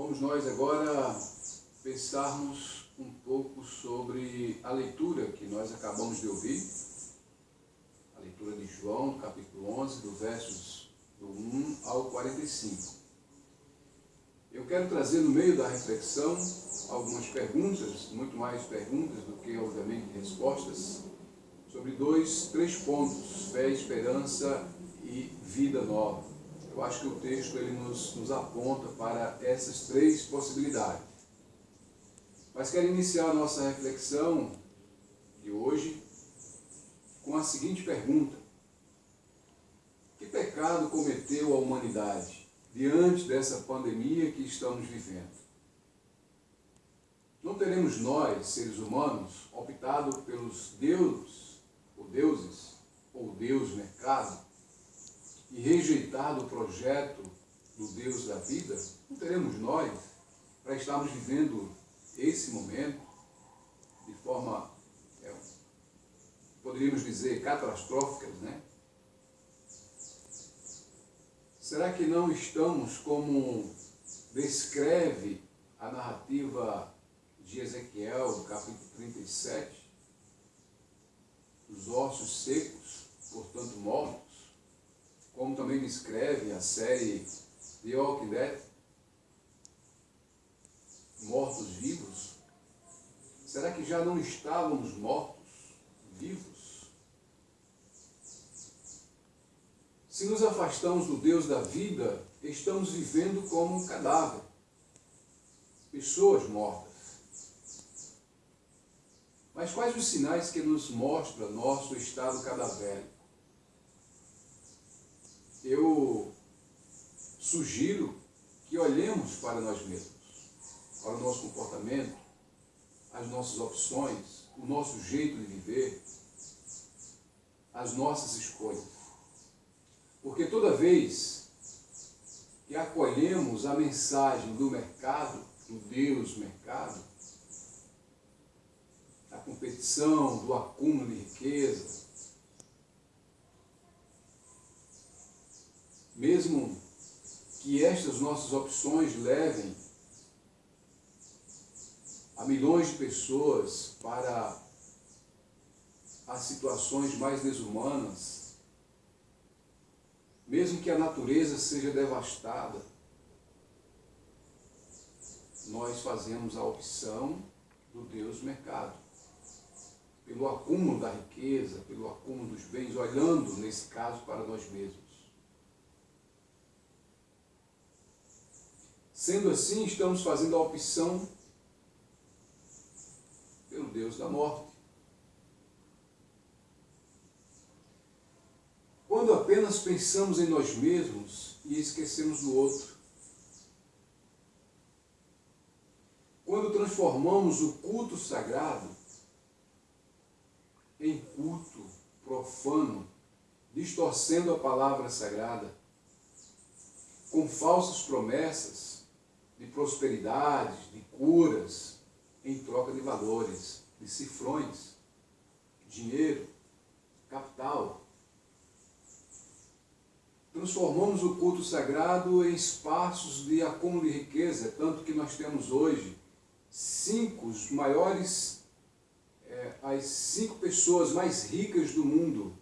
Vamos nós agora pensarmos um pouco sobre a leitura que nós acabamos de ouvir, a leitura de João, capítulo 11, do versos do 1 ao 45. Eu quero trazer no meio da reflexão algumas perguntas, muito mais perguntas do que, obviamente, respostas, sobre dois, três pontos, fé, esperança e vida nova. Eu acho que o texto ele nos, nos aponta para essas três possibilidades. Mas quero iniciar a nossa reflexão de hoje com a seguinte pergunta. Que pecado cometeu a humanidade diante dessa pandemia que estamos vivendo? Não teremos nós, seres humanos, optado pelos deuses, ou deuses, ou Deus mercado, e rejeitado o projeto do Deus da vida? Não teremos nós, para estarmos vivendo esse momento de forma, é, poderíamos dizer, catastróficas, né? Será que não estamos como descreve a narrativa de Ezequiel, capítulo 37, os ossos secos, portanto mortos, como também descreve a série The Walking Dead, mortos-vivos? Será que já não estávamos mortos-vivos? Se nos afastamos do Deus da vida, estamos vivendo como um cadáver, pessoas mortas. Mas quais os sinais que nos mostram nosso estado cadavérico? Eu sugiro que olhemos para nós mesmos, para o nosso comportamento, as nossas opções, o nosso jeito de viver, as nossas escolhas. Porque toda vez que acolhemos a mensagem do mercado, do Deus mercado, competição, do acúmulo de riqueza. Mesmo que estas nossas opções levem a milhões de pessoas para as situações mais desumanas, mesmo que a natureza seja devastada, nós fazemos a opção do Deus mercado pelo acúmulo da riqueza, pelo acúmulo dos bens, olhando, nesse caso, para nós mesmos. Sendo assim, estamos fazendo a opção pelo Deus da morte. Quando apenas pensamos em nós mesmos e esquecemos do outro. Quando transformamos o culto sagrado em culto profano, distorcendo a palavra sagrada, com falsas promessas de prosperidade, de curas, em troca de valores, de cifrões, dinheiro, capital. Transformamos o culto sagrado em espaços de acúmulo de riqueza, tanto que nós temos hoje cinco os maiores é, as cinco pessoas mais ricas do mundo,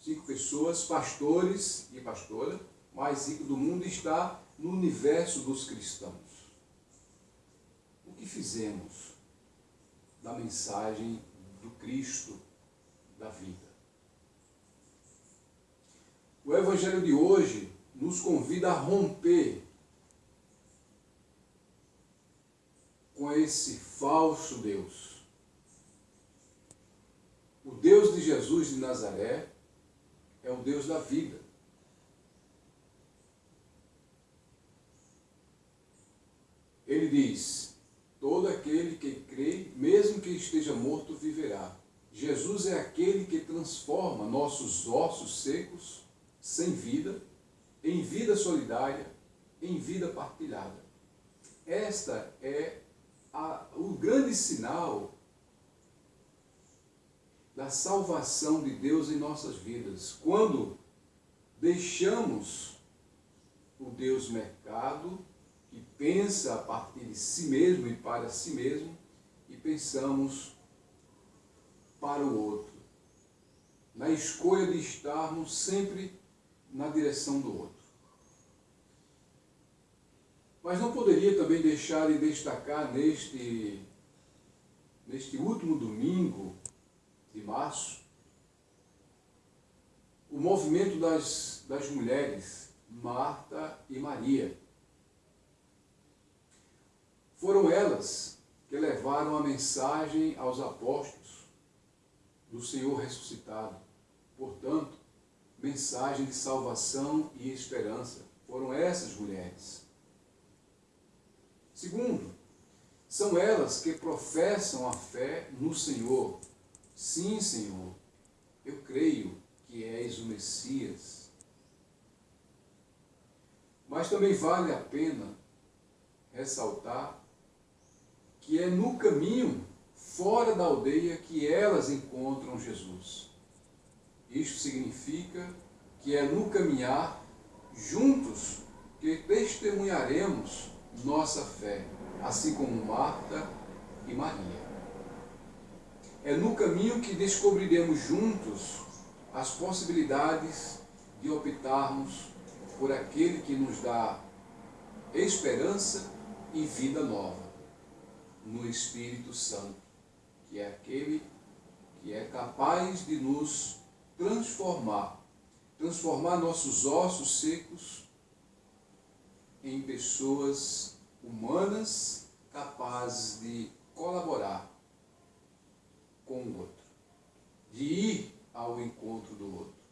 cinco pessoas, pastores e pastora, mais ricos do mundo, está no universo dos cristãos. O que fizemos da mensagem do Cristo da vida? O Evangelho de hoje nos convida a romper com esse falso Deus o Deus de Jesus de Nazaré é o Deus da vida. Ele diz, todo aquele que crê, mesmo que esteja morto, viverá. Jesus é aquele que transforma nossos ossos secos, sem vida, em vida solidária, em vida partilhada. Esta é a, o grande sinal da salvação de Deus em nossas vidas. Quando deixamos o Deus mercado que pensa a partir de si mesmo e para si mesmo, e pensamos para o outro. Na escolha de estarmos sempre na direção do outro. Mas não poderia também deixar de destacar neste, neste último domingo de março o movimento das, das mulheres, Marta e Maria. Foram elas que levaram a mensagem aos apóstolos do Senhor ressuscitado. Portanto, mensagem de salvação e esperança. Foram essas mulheres. Segundo, são elas que professam a fé no Senhor. Sim, Senhor, eu creio que és o Messias. Mas também vale a pena ressaltar que é no caminho fora da aldeia que elas encontram Jesus. Isto significa que é no caminhar juntos que testemunharemos nossa fé, assim como Marta e Maria. É no caminho que descobriremos juntos as possibilidades de optarmos por aquele que nos dá esperança e vida nova no Espírito Santo, que é aquele que é capaz de nos transformar, transformar nossos ossos secos em pessoas humanas capazes de colaborar com o outro, de ir ao encontro do outro.